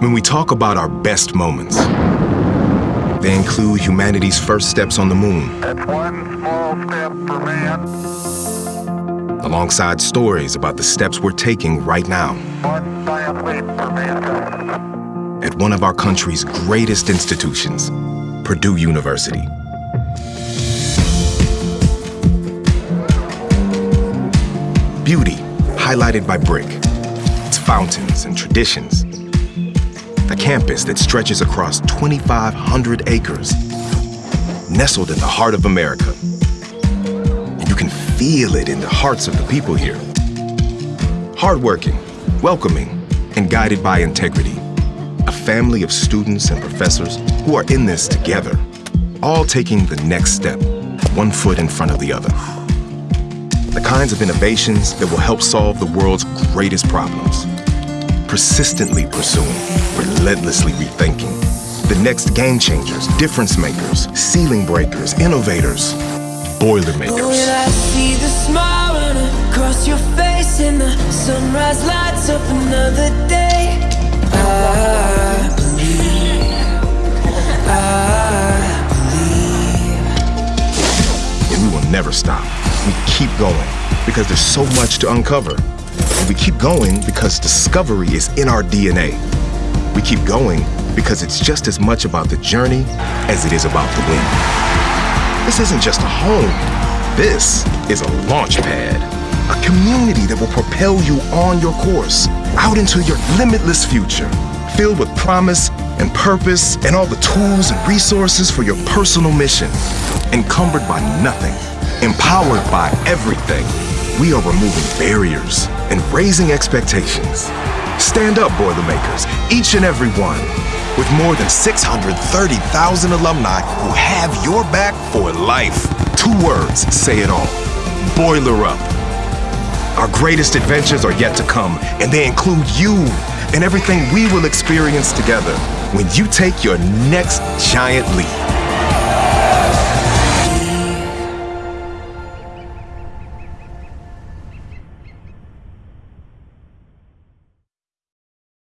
When we talk about our best moments, they include humanity's first steps on the moon. That's one small step for man, alongside stories about the steps we're taking right now one giant leap for mankind. at one of our country's greatest institutions, Purdue University. Beauty, highlighted by brick, its fountains and traditions. A campus that stretches across 2,500 acres, nestled in the heart of America. And you can feel it in the hearts of the people here. Hardworking, welcoming, and guided by integrity. A family of students and professors who are in this together, all taking the next step, one foot in front of the other. The kinds of innovations that will help solve the world's greatest problems. Persistently pursuing, relentlessly rethinking. The next game changers, difference makers, ceiling breakers, innovators, Boilermakers. When I see the smile across your face and the sunrise lights up another day, I believe, I believe. and we will never stop. We keep going because there's so much to uncover. And we keep going because discovery is in our DNA. We keep going because it's just as much about the journey as it is about the win. This isn't just a home. This is a launch pad, a community that will propel you on your course, out into your limitless future, filled with promise and purpose and all the tools and resources for your personal mission. Encumbered by nothing, empowered by everything. We are removing barriers and raising expectations. Stand up, Boilermakers, each and every one. With more than 630,000 alumni who have your back for life. Two words say it all Boiler Up. Our greatest adventures are yet to come, and they include you and everything we will experience together when you take your next giant leap.